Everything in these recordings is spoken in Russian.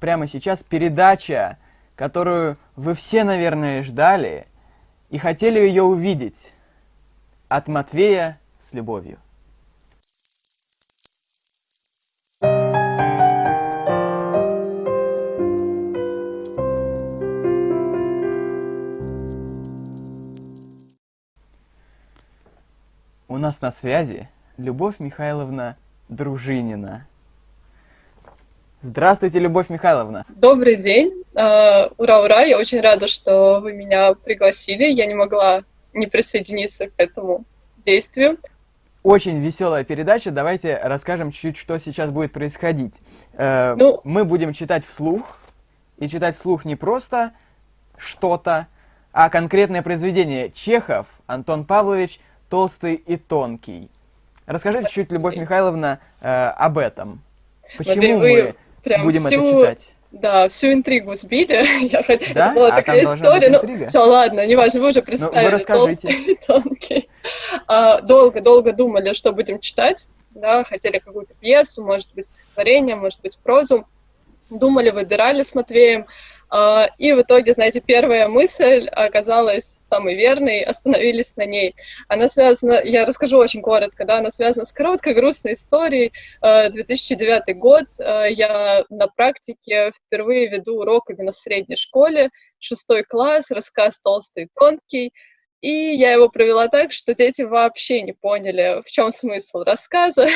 прямо сейчас передача, которую вы все, наверное, ждали и хотели ее увидеть. От Матвея с любовью. У нас на связи Любовь Михайловна Дружинина. Здравствуйте, Любовь Михайловна. Добрый день. А, ура, ура. Я очень рада, что вы меня пригласили. Я не могла не присоединиться к этому действию. Очень веселая передача. Давайте расскажем чуть-чуть, что сейчас будет происходить. Э, ну, Мы будем читать вслух. И читать вслух не просто что-то, а конкретное произведение. Чехов, Антон Павлович, Толстый и Тонкий. Расскажите чуть, Любовь Михайловна, э, об этом. Почему мы Прям Будем всю, это читать. Да, всю интригу сбили. Я хот... да? Это была а такая история. Ну, все, ладно, неважно, вы уже представили. Ну, вы расскажите. Тонкий. А, долго, долго думали, что будем читать. Да, хотели какую-то пьесу, может быть, стихотворение, может быть, прозу. Думали, выбирали с Матвеем. А, и в итоге, знаете, первая мысль оказалась самой верной, остановились на ней. Она связана, я расскажу очень коротко, да, она связана с короткой грустной историей. 2009 а, год, а, я на практике впервые веду урок именно в средней школе, шестой класс, рассказ «Толстый и тонкий», и я его провела так, что дети вообще не поняли, в чем смысл рассказа,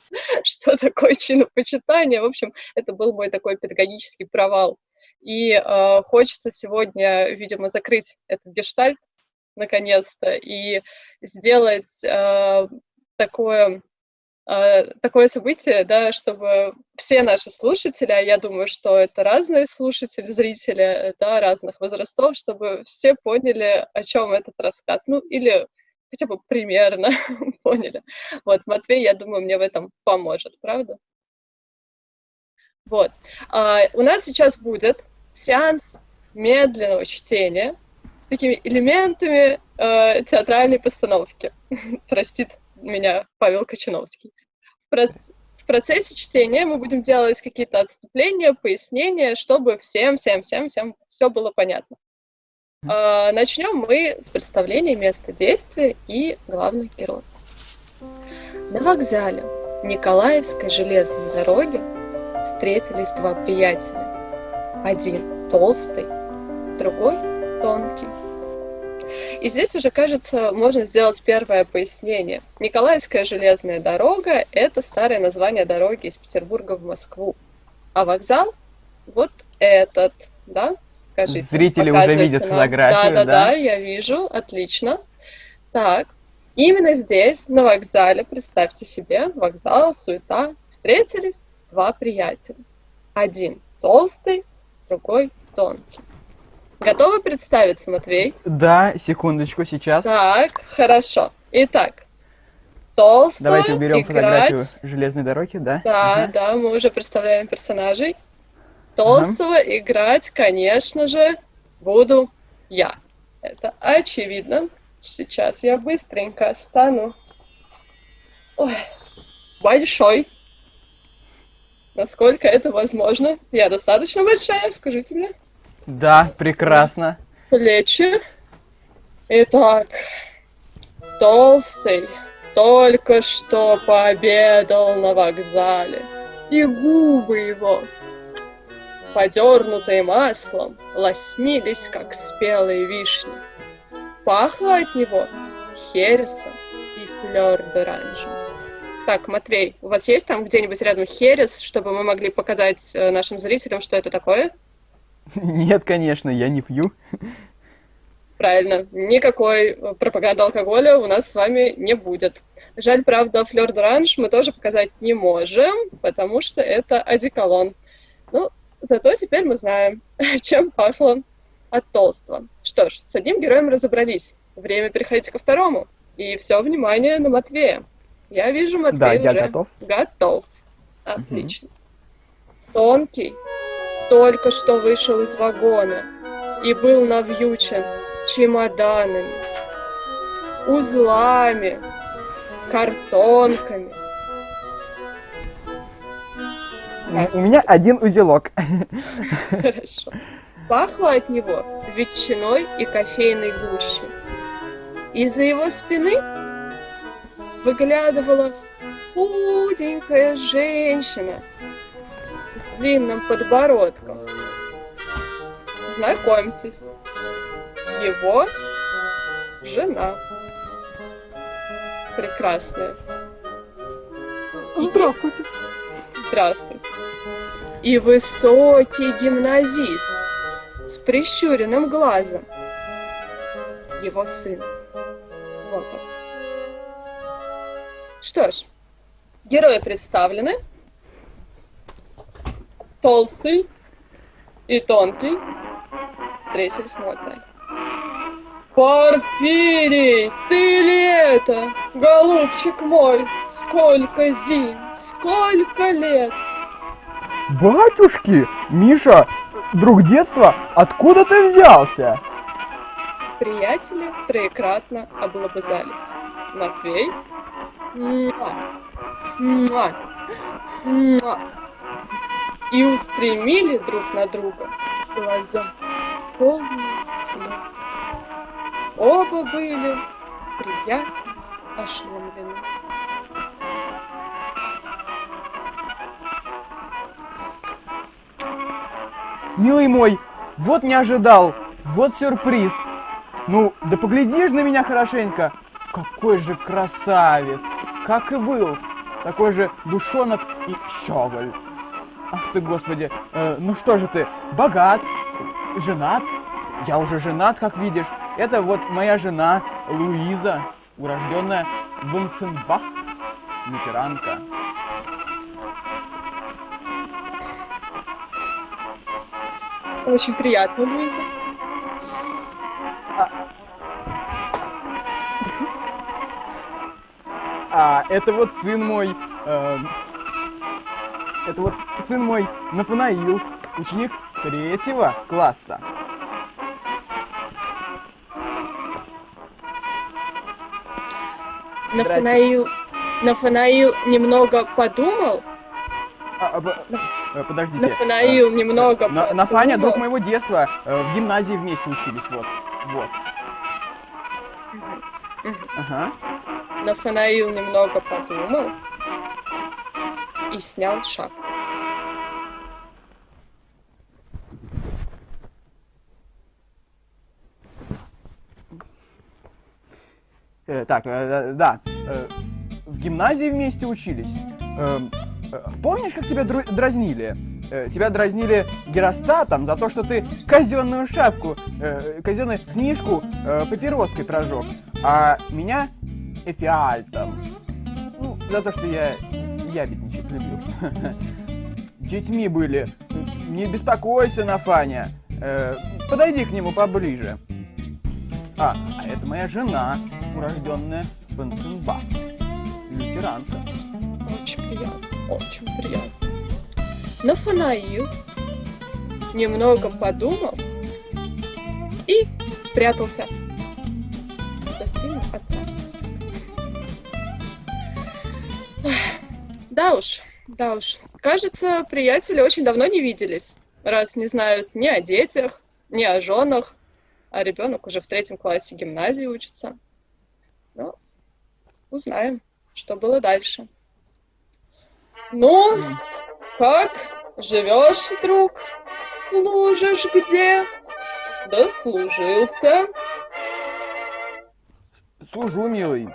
что такое чинопочитание. В общем, это был мой такой педагогический провал. И э, хочется сегодня, видимо, закрыть этот гештальт наконец-то и сделать э, такое, э, такое событие, да, чтобы все наши слушатели, а я думаю, что это разные слушатели, зрители да, разных возрастов, чтобы все поняли, о чем этот рассказ. Ну, или хотя бы примерно поняли. Вот, Матвей, я думаю, мне в этом поможет, правда? Вот. А, у нас сейчас будет сеанс медленного чтения с такими элементами э, театральной постановки. Простит меня Павел Кочановский. В, проц в процессе чтения мы будем делать какие-то отступления, пояснения, чтобы всем, всем, всем, всем все было понятно. Э, начнем мы с представления места действия и главных героев. На вокзале Николаевской железной дороги встретились два приятеля. Один толстый, другой тонкий. И здесь уже, кажется, можно сделать первое пояснение. Николаевская железная дорога – это старое название дороги из Петербурга в Москву. А вокзал – вот этот, да? Скажите, Зрители уже видят нам. фотографию, да? Да, да, да, я вижу, отлично. Так, именно здесь, на вокзале, представьте себе, вокзал, суета, встретились два приятеля. Один толстый, другой тонкий. Готовы представиться, Матвей? Да, секундочку, сейчас. Так, хорошо. Итак, толстого Давайте уберем играть... фотографию железной дороги, да? Да, ага. да, мы уже представляем персонажей. Толстого ага. играть, конечно же, буду я. Это очевидно. Сейчас я быстренько стану Ой, большой насколько это возможно. Я достаточно большая, скажите мне. Да, прекрасно. Плечи. Итак, толстый только что пообедал на вокзале, и губы его, подернутые маслом, лоснились, как спелые вишни. Пахло от него хересом и флёр-д'оранжем. Так, Матвей, у вас есть там где-нибудь рядом херес, чтобы мы могли показать э, нашим зрителям, что это такое? Нет, конечно, я не пью. Правильно, никакой э, пропаганды алкоголя у нас с вами не будет. Жаль, правда, флёр d'orange мы тоже показать не можем, потому что это одеколон. Ну, зато теперь мы знаем, чем пахло от толстого. Что ж, с одним героем разобрались. Время переходить ко второму. И все внимание на Матвея. Я вижу, Матвей да, я уже готов. готов. Отлично. Угу. Тонкий только что вышел из вагона и был навьючен чемоданами, узлами, картонками. У меня один узелок. Хорошо. Пахло от него ветчиной и кофейной гущей. Из-за его спины выглядывала худенькая женщина с длинным подбородком. Знакомьтесь, его жена. Прекрасная. Здравствуйте. Здравствуйте. И высокий гимназист с прищуренным глазом. Его сын. Вот он. Что ж, герои представлены. Толстый и тонкий встретились на вокзале. Порфирий, ты ли это, голубчик мой? Сколько зим, сколько лет? Батюшки, Миша, друг детства, откуда ты взялся? Приятели троекратно облобызались. Матвей, и устремили друг на друга глаза, полные слез. Оба были приятно ошеломлены. Милый мой, вот не ожидал, вот сюрприз. Ну, да поглядишь на меня хорошенько. Какой же красавец, как и был. Такой же душонок и щеголь. Ах ты, господи, э, ну что же ты, богат, женат? Я уже женат, как видишь. Это вот моя жена Луиза, урожденная Вунценбах, лютеранка. Очень приятно, Луиза. А это вот сын мой, э, это вот сын мой Нафанаил, ученик третьего класса. Нафанаил, Нафанаил немного подумал. А, а, э, подождите. Нафанаил э, немного на, Нафаня, друг моего детства, э, в гимназии вместе учились, вот, вот. Ага. Нафанаил немного подумал и снял шапку. Э, так, э, да, э, в гимназии вместе учились. Э, э помнишь, как тебя дразнили? Э, тебя дразнили геростатом за то, что ты казенную шапку, э, казенную книжку э, папироской прожег, а меня эфиальтом. Ну, за то, что я ябедничать любил. Детьми были. Не беспокойся, Нафаня. Э, подойди к нему поближе. А, а это моя жена урожденная Бенценбах, лютеранка. Очень приятно, очень приятно. Нафанаил немного подумал и спрятался за спину отца. Да уж, да уж. Кажется, приятели очень давно не виделись, раз не знают ни о детях, ни о женах, а ребенок уже в третьем классе гимназии учится. Ну, узнаем, что было дальше. Ну, как живешь, друг? Служишь где? Дослужился. Служу, милый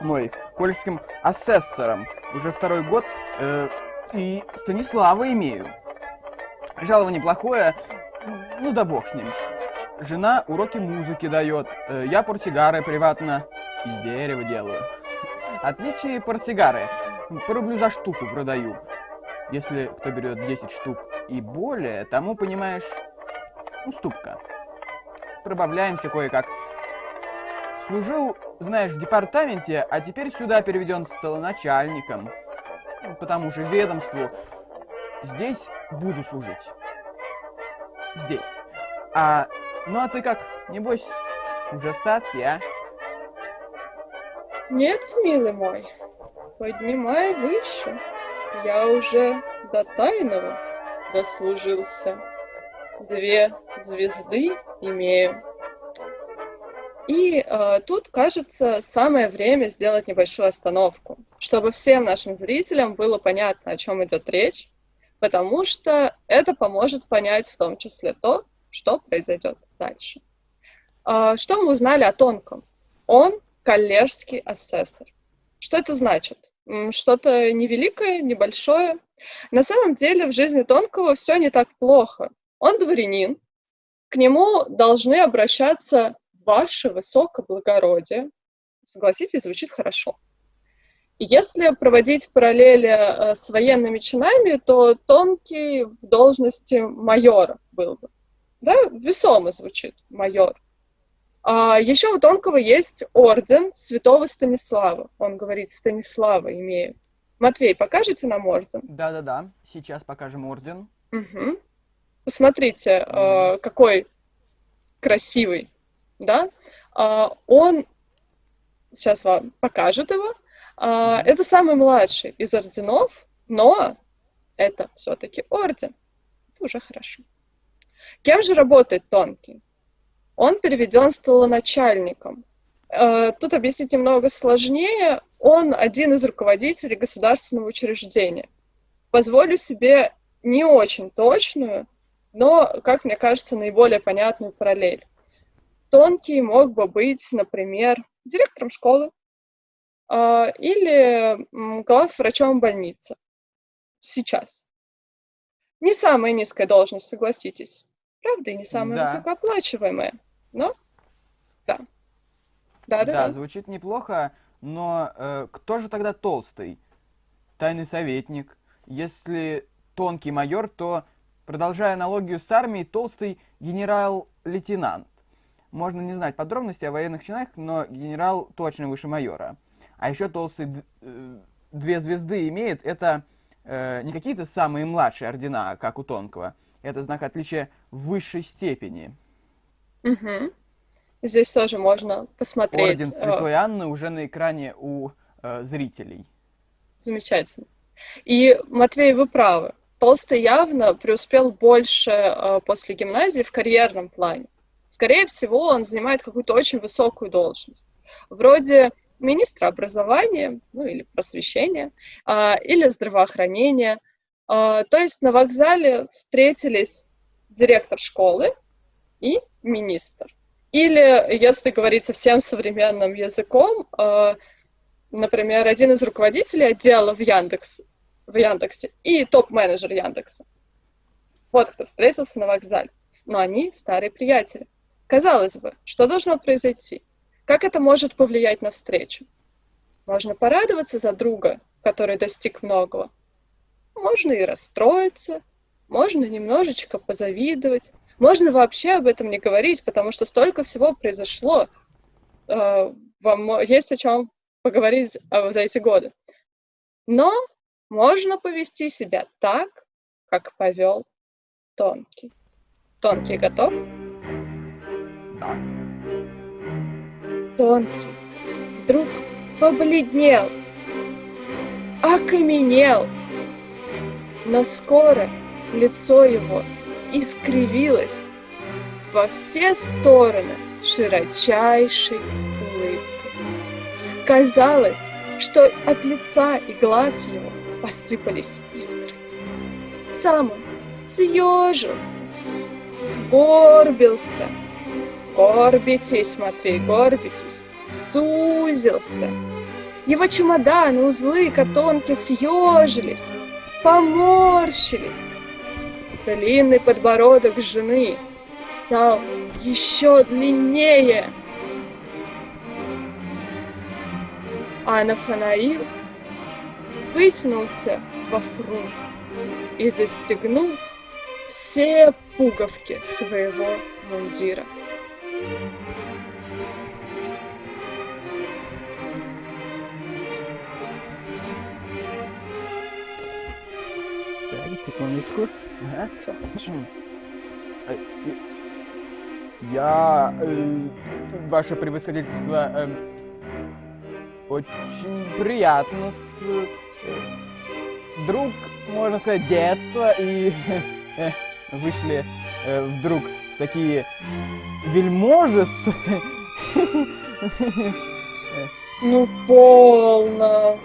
мой, польским асессором. Уже второй год э, и Станислава имею. Жалование плохое, ну да бог с ним. Жена уроки музыки дает, э, я портсигары приватно из дерева делаю. Отличие портсигары. По рублю за штуку продаю. Если кто берет 10 штук и более, тому, понимаешь, уступка. Пробавляемся кое-как. Служил, знаешь, в департаменте, а теперь сюда переведен столоначальником. По тому же ведомству. Здесь буду служить. Здесь. А, ну а ты как, небось, уже статский, а? Нет, милый мой, поднимай выше. Я уже до тайного дослужился. Две звезды имею. И э, тут, кажется, самое время сделать небольшую остановку, чтобы всем нашим зрителям было понятно, о чем идет речь, потому что это поможет понять в том числе то, что произойдет дальше. Э, что мы узнали о Тонком? Он коллежский асессор. Что это значит? Что-то невеликое, небольшое. На самом деле в жизни Тонкого все не так плохо. Он дворянин, к нему должны обращаться ваше высокоблагородие. Согласитесь, звучит хорошо. И если проводить параллели э, с военными чинами, то тонкий в должности майора был бы. Да, весомо звучит майор. А еще у Тонкого есть орден святого Станислава. Он говорит, Станислава имею. Матвей, покажите нам орден? Да-да-да, сейчас покажем орден. Угу. Посмотрите, mm. э, какой красивый, да? Э, он, сейчас вам покажет его, mm. это самый младший из орденов, но это все-таки орден. Это уже хорошо. Кем же работает Тонкий? он переведен столоначальником. Э, тут объяснить немного сложнее. Он один из руководителей государственного учреждения. Позволю себе не очень точную, но, как мне кажется, наиболее понятную параллель. Тонкий мог бы быть, например, директором школы э, или главврачом больницы. Сейчас. Не самая низкая должность, согласитесь. Правда, и не самая да. высокооплачиваемая. Ну, да. Да, да, да. звучит неплохо, но э, кто же тогда толстый? Тайный советник. Если тонкий майор, то, продолжая аналогию с армией, толстый генерал-лейтенант. Можно не знать подробностей о военных чинах, но генерал точно выше майора. А еще толстый э, две звезды имеет, это э, не какие-то самые младшие ордена, как у Тонкого. Это знак отличия высшей степени. Угу. Здесь тоже можно посмотреть. Орден э, Святой Анны уже на экране у э, зрителей. Замечательно. И, Матвей, вы правы. Толстый явно преуспел больше э, после гимназии в карьерном плане. Скорее всего, он занимает какую-то очень высокую должность. Вроде министра образования, ну или просвещения, э, или здравоохранения. Э, то есть на вокзале встретились директор школы и министр. Или, если говорить совсем современным языком, э, например, один из руководителей отдела в, Яндекс, в Яндексе и топ-менеджер Яндекса. Вот кто встретился на вокзале. Но они старые приятели. Казалось бы, что должно произойти? Как это может повлиять на встречу? Можно порадоваться за друга, который достиг многого. Можно и расстроиться, можно немножечко позавидовать, можно вообще об этом не говорить, потому что столько всего произошло. Э, вам есть о чем поговорить э, за эти годы. Но можно повести себя так, как повел Тонкий. Тонкий готов? Тонкий вдруг побледнел, окаменел, но скоро лицо его искривилась во все стороны широчайшей улыбкой. Казалось, что от лица и глаз его посыпались искры. Сам он съежился, сгорбился. Горбитесь, Матвей, горбитесь, сузился. Его чемоданы, узлы, котонки съежились, поморщились, Длинный подбородок жены стал еще длиннее. А Нафанаил вытянулся во фрунт и застегнул все пуговки своего мундира. Так, секундочку. Э, я, э, ваше превосходительство, э, очень приятно с... Э, друг, можно сказать, детства, и вышли э, вдруг такие вельможи с... Ну, полно.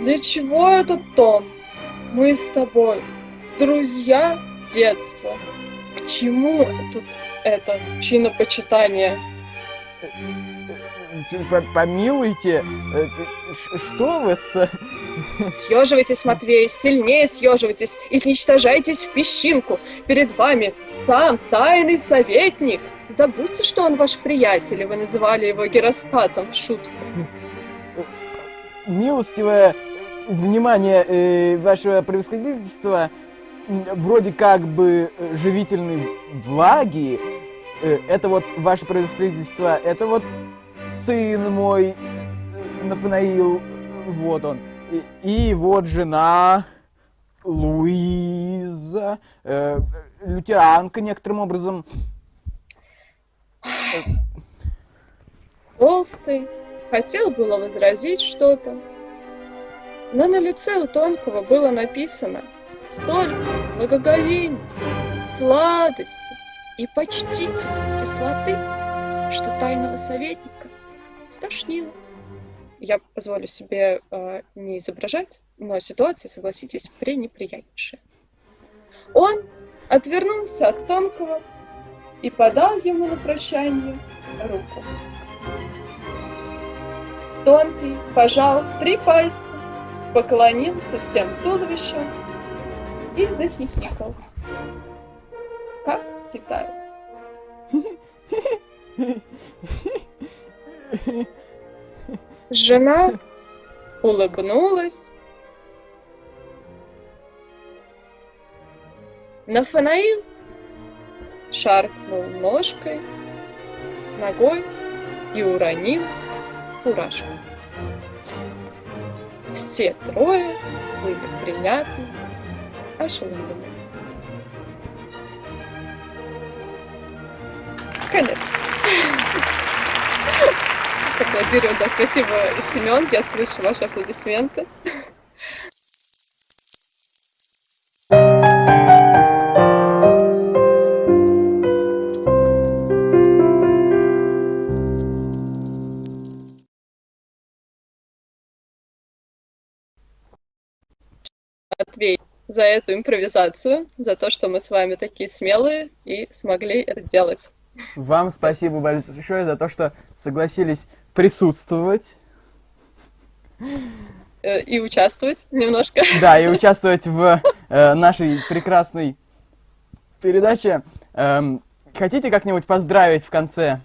Для чего этот тон? Мы с тобой друзья детства. К чему тут это чинопочитание? Помилуйте, что вы с... Съеживайтесь, Матвей, сильнее съеживайтесь, изничтожайтесь в песчинку. Перед вами сам тайный советник. Забудьте, что он ваш приятель, и вы называли его Геростатом в шутку. Милостивое внимание э, вашего превосходительства, вроде как бы живительной влаги, э, это вот ваше превосходительство, это вот сын мой, э, Нафанаил, вот он. И, и вот жена Луиза, э, лютеранка некоторым образом. Толстый хотел было возразить что-то, но на лице у Тонкого было написано столько благоговения, сладости и почтительной кислоты, что тайного советника стошнило. Я позволю себе э, не изображать, но ситуация, согласитесь, пренеприятнейшая. Он отвернулся от Тонкого и подал ему на прощание руку. Тонкий пожал три пальца, поклонился всем туловищем и захихикал. Как китаец. Жена улыбнулась. Нафанаил шаркнул ножкой, ногой и уронил фуражку. Все трое были приятны ошеломлены. Конец. Аплодирую, да, спасибо, Семен, я слышу ваши аплодисменты. Матвей, за эту импровизацию, за то, что мы с вами такие смелые и смогли это сделать. Вам спасибо большое за то, что согласились присутствовать. Э, и участвовать немножко. Да, и участвовать в э, нашей прекрасной передаче. Эм, хотите как-нибудь поздравить в конце?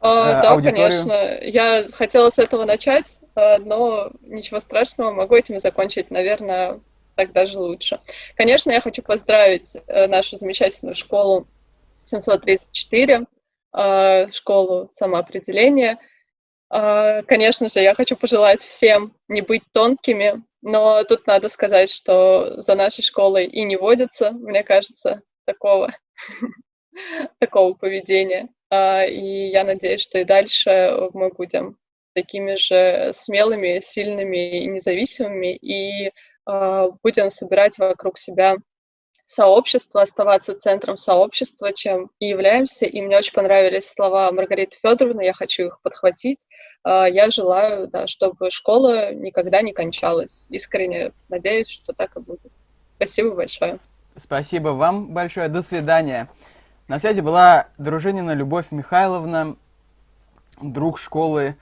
Э, да, аудиторию? конечно. Я хотела с этого начать, но ничего страшного, могу этим закончить, наверное, так даже лучше. Конечно, я хочу поздравить нашу замечательную школу 734, э, школу самоопределения. Э, конечно же, я хочу пожелать всем не быть тонкими, но тут надо сказать, что за нашей школой и не водится, мне кажется, такого, такого поведения. И я надеюсь, что и дальше мы будем такими же смелыми, сильными и независимыми, и а, будем собирать вокруг себя сообщество, оставаться центром сообщества, чем и являемся. И мне очень понравились слова Маргариты Федоровны, я хочу их подхватить. А, я желаю, да, чтобы школа никогда не кончалась. Искренне надеюсь, что так и будет. Спасибо большое. Спасибо вам большое. До свидания. На связи была Дружинина Любовь Михайловна, друг школы